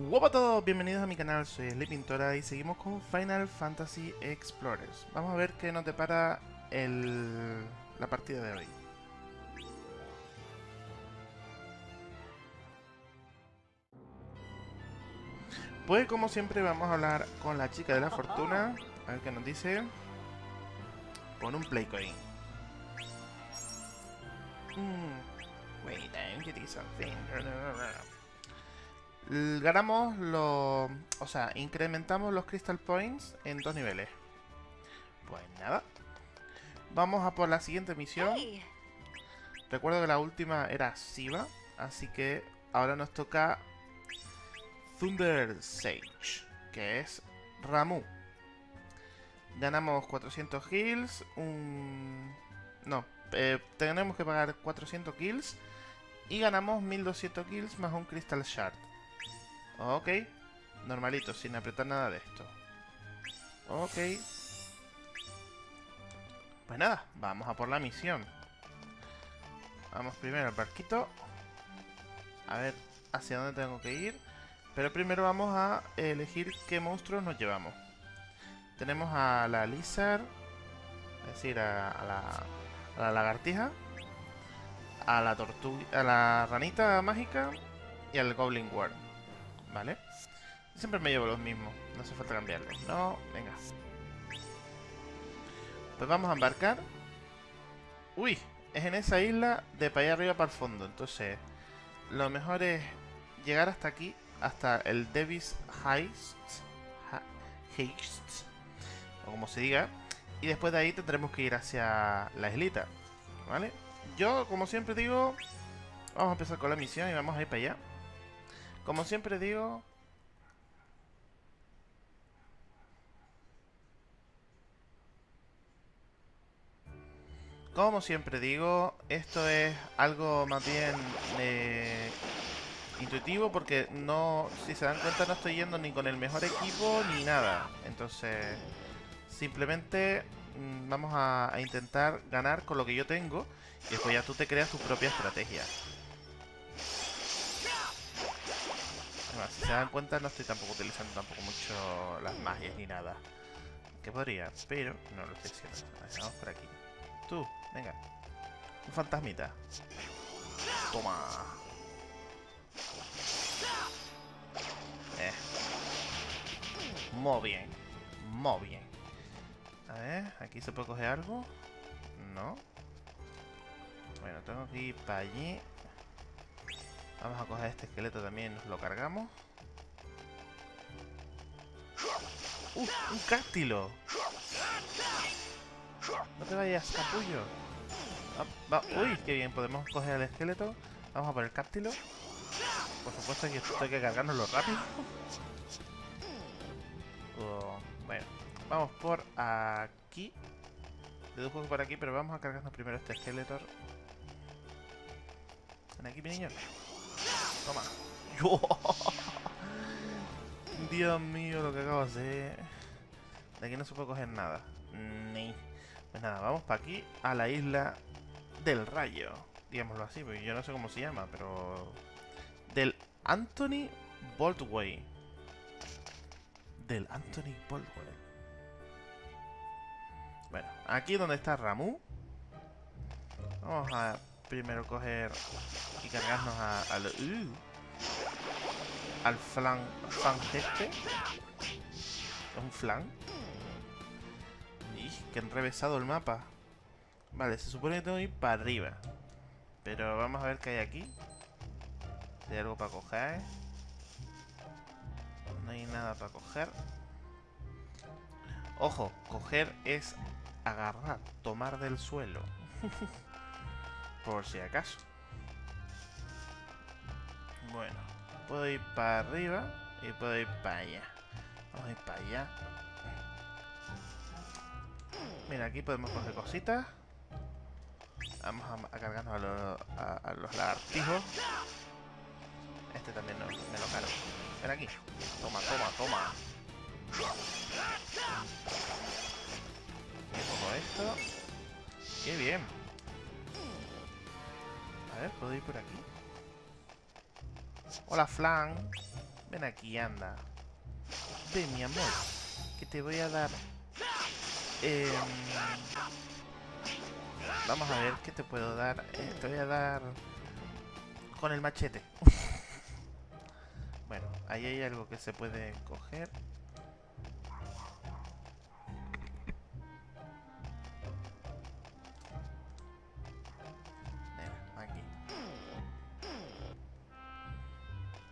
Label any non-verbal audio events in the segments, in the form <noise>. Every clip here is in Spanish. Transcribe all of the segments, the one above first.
Hola a todos, bienvenidos a mi canal, soy Pintora y seguimos con Final Fantasy Explorers. Vamos a ver qué nos depara el... la partida de hoy. Pues como siempre vamos a hablar con la chica de la fortuna, a ver qué nos dice, con un Playcoin. Mm. Wait, I'm getting something ganamos los... O sea, incrementamos los Crystal Points en dos niveles. Pues nada. Vamos a por la siguiente misión. Recuerdo que la última era Siva, así que ahora nos toca Thunder Sage, que es Ramu. Ganamos 400 kills, un... No, eh, tenemos que pagar 400 kills y ganamos 1200 kills más un Crystal Shard. Ok. Normalito, sin apretar nada de esto. Ok. Pues nada, vamos a por la misión. Vamos primero al barquito. A ver hacia dónde tengo que ir. Pero primero vamos a elegir qué monstruos nos llevamos. Tenemos a la Lizard. Es decir, a, la, lagartija. A la tortuga. A la ranita mágica. Y al Goblin Worm. ¿Vale? Siempre me llevo los mismos. No hace falta cambiarlos. No, venga. Pues vamos a embarcar. Uy, es en esa isla de para allá arriba para el fondo. Entonces, lo mejor es llegar hasta aquí, hasta el Davis Heist. Heist. O como se diga. Y después de ahí tendremos que ir hacia la islita. ¿Vale? Yo, como siempre digo, vamos a empezar con la misión y vamos a ir para allá. Como siempre digo... Como siempre digo, esto es algo más bien eh, intuitivo porque no, si se dan cuenta no estoy yendo ni con el mejor equipo ni nada. Entonces, simplemente mm, vamos a, a intentar ganar con lo que yo tengo y después ya tú te creas tu propia estrategia. Si se dan cuenta no estoy tampoco utilizando tampoco mucho las magias ni nada. Que podría, pero no lo estoy haciendo. vamos por aquí. Tú, venga. Un fantasmita. Toma. Eh. Muy bien. Muy bien. A ver, aquí se puede coger algo. No. Bueno, tengo que ir para allí. Vamos a coger este esqueleto también, nos lo cargamos. ¡Uh! ¡Un cáctilo! No te vayas, capullo. ¡Uy! ¡Qué bien! Podemos coger el esqueleto. Vamos a por el cáctilo. Por supuesto que esto hay que cargárnoslo rápido. <laughs> Oh, bueno, vamos por aquí. Dedujo que por aquí, pero vamos a cargarnos primero este esqueleto. Ven aquí, mi niño. Toma. <laughs> Dios mío, lo que acabo de hacer. De aquí no se puede coger nada. Ni. Pues nada, vamos para aquí, a la isla del rayo. Digámoslo así, porque yo no sé cómo se llama, pero... Del Anthony Boltway. Del Anthony Boltway. Bueno, aquí donde está Ramu. Vamos a primero coger y cargarnos a, al, uh, al flan, flan este. ¿Es un flan? Y que enrevesado el mapa. Vale, se supone que tengo que ir para arriba. Pero vamos a ver qué hay aquí. Hay algo para coger. No hay nada para coger. Ojo, coger es agarrar, tomar del suelo. <laughs> por si acaso. Bueno, puedo ir para arriba y puedo ir para allá. Vamos a ir para allá. Mira, aquí podemos coger cositas. Vamos a, cargarnos a, los, lagartijos. Este también me lo cargo. Ven aquí. Toma, toma, toma. Y esto. Qué bien. A ver, ¿puedo ir por aquí? Hola, Flan. Ven aquí, anda. Ven, mi amor. Que te voy a dar... Em, vamos a ver qué te puedo dar. Eh, te voy a dar... Con el machete. <laughs> bueno, ahí hay algo que se puede coger.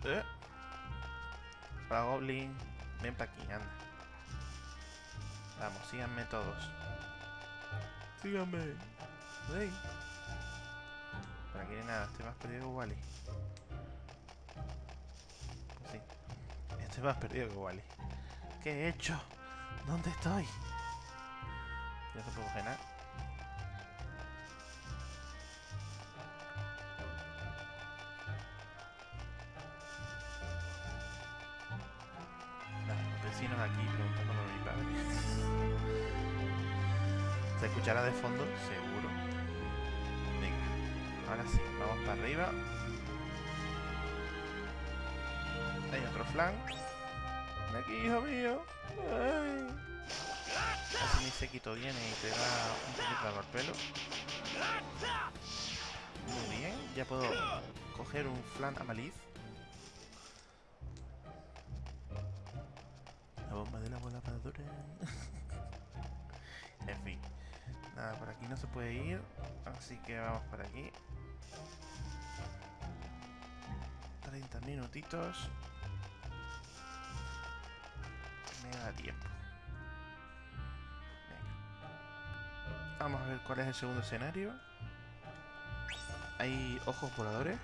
Eh. Para Goblin. Ven para aquí, anda. Vamos, síganme todos. Síganme. Ven. Por aquí nada, estoy más perdido que Wally. Sí. Estoy más perdido que Wally. ¿Qué he hecho? ¿Dónde estoy? No se puede coger <laughs> ¿Se escuchará de fondo? Seguro. Venga, ahora sí, vamos para arriba. Hay otro flan. Ven aquí, hijo mío. Así mi sequito viene y te da un poquito de pelo. Muy bien, ya puedo coger un flan amaliz. La de la voladora. <laughs> en fin. Nada, por aquí no se puede ir. Así que vamos por aquí. 30 minutitos. Me da tiempo. Venga. Vamos a ver cuál es el segundo escenario. Hay ojos voladores.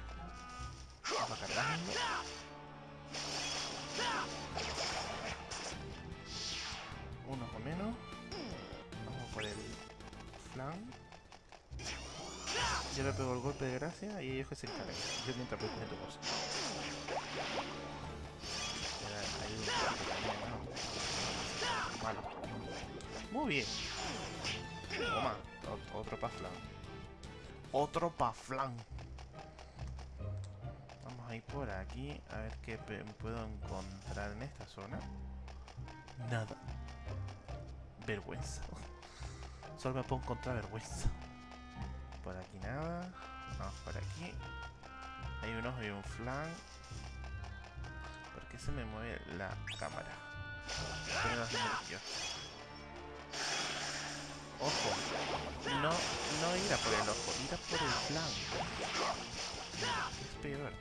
Yo le pego el golpe de gracia y ellos que se encargan. Yo mientras poquito también, ¿no? Malo. Muy bien. Toma, ot- otro pa' flan. Otro pa' flan. Vamos a ir por aquí a ver qué puedo encontrar en esta zona. Nada. Vergüenza. Solo me puedo encontrar vergüenza. Por aquí nada. Vamos por aquí. Hay un ojo y un flan. ¿Por qué se me mueve la cámara? Ojo. No, no ir a por el ojo, ir a por el flan. Es peor.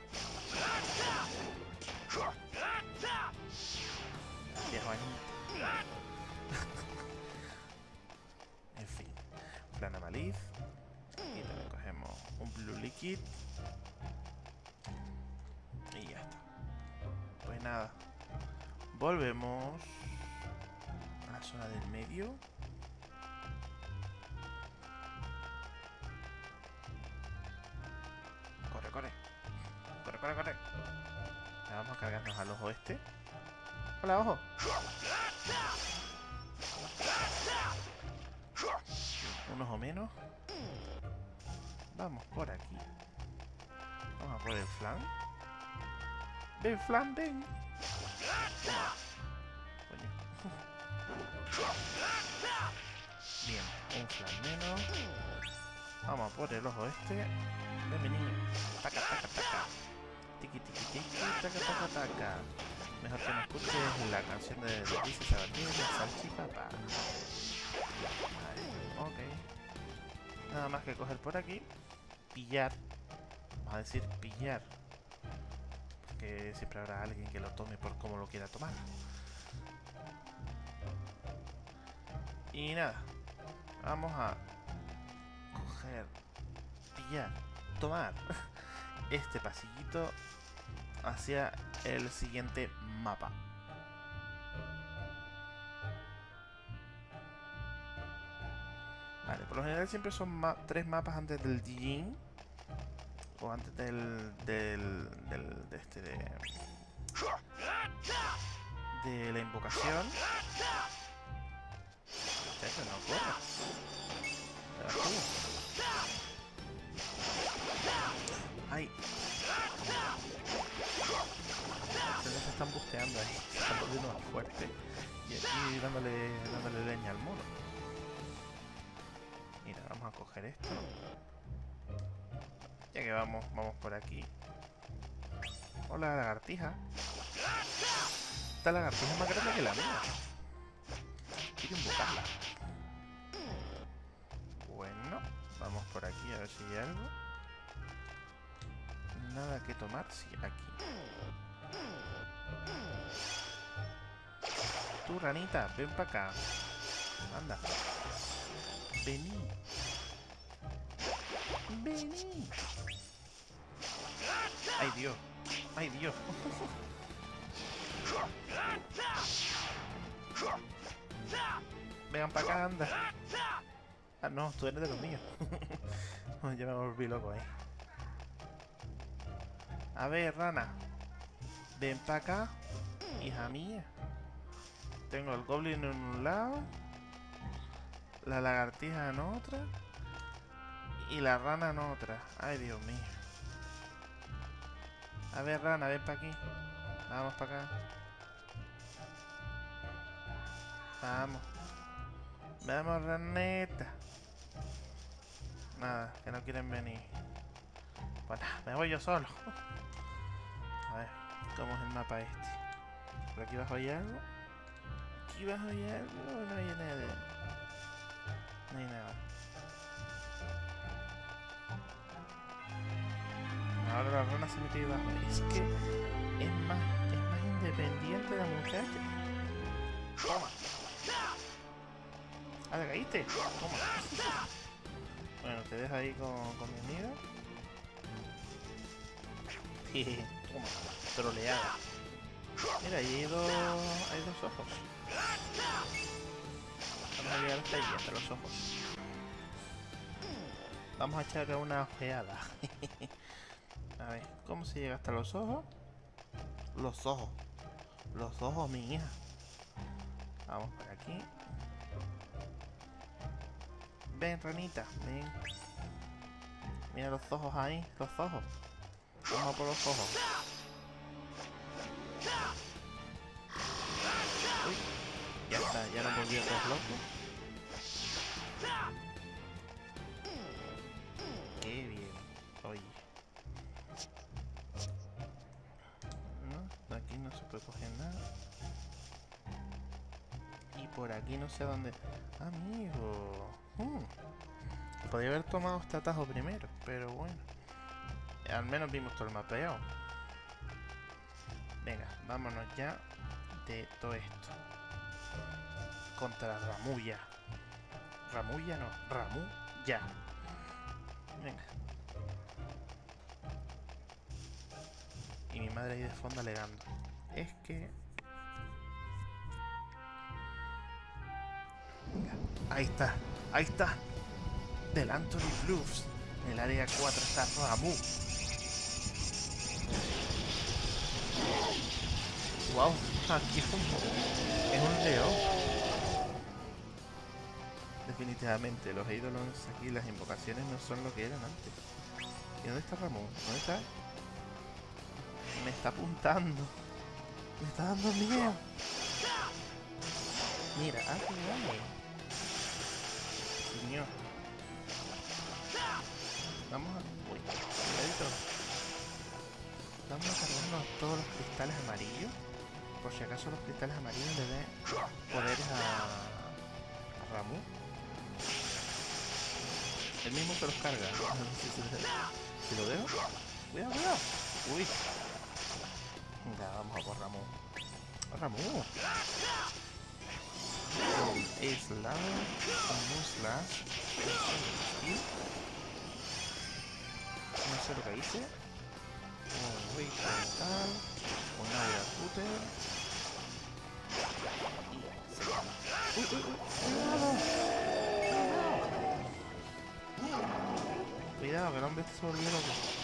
Qué. Amaliz. Y también cogemos un blue liquid. Y ya está. Pues nada. Volvemos a la zona del medio. Corre, corre. Corre, corre, corre. Vamos a cargarnos al ojo este. Hola, ojo. Un ojo menos. Vamos por aquí. Vamos a por el flan. Ven, flan, ven. Bien, un flan menos. Vamos a por el ojo este. Ven, mi niño. Taca, taca, taca. Tiki, tiki, tiki, taca, taca, taca. Mejor que no escuches la canción de Luis Sabatini Salchipapa. Nada más que coger por aquí. Pillar. Vamos a decir pillar. Porque siempre habrá alguien que lo tome por como lo quiera tomar. Y nada. Vamos a coger, pillar, tomar <laughs> este pasillito hacia el siguiente mapa. Por lo general siempre son tres mapas antes del Dijin. O antes del... del... de este... de... de la invocación. Este no corre. ¡Ay! Se están busteando ahí. Se están volviendo más fuerte. Y aquí dándole, dándole leña al mono. Vamos a coger esto. Ya que vamos, vamos por aquí. Hola, lagartija. Esta lagartija es más grande que la mía. Quiero invocarla. Bueno, vamos por aquí a ver si hay algo. Nada que tomar, sí, aquí. Tú, ranita, ven para acá. Anda. Vení. Vení. Ay, Dios. Ay, Dios. Vengan para acá, anda. Ah, no, tú eres de los míos. <laughs> ya me volví loco ahí. A ver, rana. Ven para acá, hija mía. Tengo el goblin en un lado. La lagartija en otra. Y la rana en otra. Ay, Dios mío. A ver, rana, ven para aquí. Vamos para acá. Vamos. Vamos, raneta. Nada, que no quieren venir. Bueno, me voy yo solo. A ver, ¿cómo es el mapa este? ¿Por aquí abajo hay algo? ¿Aquí abajo hay algo? No hay nada. No hay nada. Ahora la rana se mete abajo. Es que es más, es más independiente la muchacha. Toma. Ah, ¿te caíste? Toma. Bueno, te dejo ahí con, con mi amiga. <laughs> Toma, troleada. Mira, ahí hay dos, hay dos ojos. Vamos a llegar hasta hasta los ojos. Vamos a echarle una ojeada. <laughs> a ver, ¿cómo se llega hasta los ojos? Los ojos. Los ojos, mi hija. Vamos por aquí. Ven, ranita, ven. Mira los ojos ahí, los ojos. Vamos por los ojos. Uy, ya está, ya nos volvió todos locos. Por aquí no sé dónde... Amigo. Hmm. Podría haber tomado este atajo primero, pero bueno. Al menos vimos todo el mapeado. Venga, vámonos ya de todo esto. Contra Ramuya. Ramuya no, Ramu ya. Venga. Y mi madre ahí de fondo alegando. Es que... ahí está, ahí está. Del Anthony Blues. En el área 4 está Ramu. Wow, aquí es un, es un león. Definitivamente, los ídolos aquí, las invocaciones no son lo que eran antes. ¿Y dónde está Ramón? ¿Dónde está? Me está apuntando. Me está dando miedo. Mira, ah, qué Vamos a... Uy, cuidadito. Vamos a cargarnos todos los cristales amarillos. Por si acaso los cristales amarillos le den poderes a, a Ramu. El mismo se los carga. si lo dejo. Cuidado, cuidado. Uy. Venga, vamos a por Ramu. ¡A Ramu! Es la... No sé lo que hice. Un Wake Mental. Un Aura Cutter. Y se llama. ¡Uy, uy, uy! ¡Cuidado! Cuidado, que el hombre se volvió loco.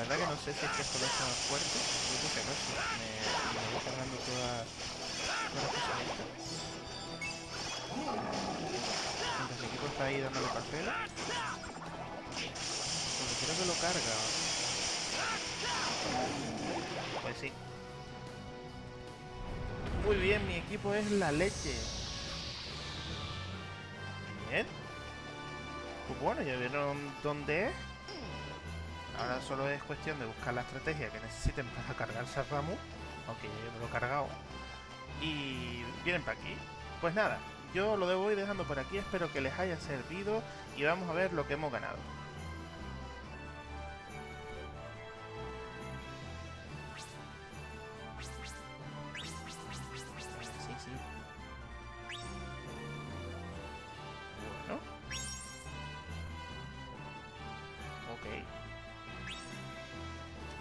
La verdad que no sé si es que esto lo más fuerte. Yo creo que no, si me, me voy cargando las cosas estas. Mientras mi equipo está ahí dándole cartera. Porque creo que lo carga. Pues sí. Muy bien, mi equipo es la leche. Bien. Pues bueno, ya vieron dónde es. Ahora solo es cuestión de buscar la estrategia que necesiten para <laughs> cargarse a Ramu. Aunque me lo he cargado. Y vienen para aquí. Pues nada, yo lo debo ir dejando por aquí. Espero que les haya servido. Y vamos a ver lo que hemos ganado.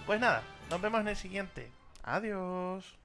Pues nada, nos vemos en el siguiente. Adiós.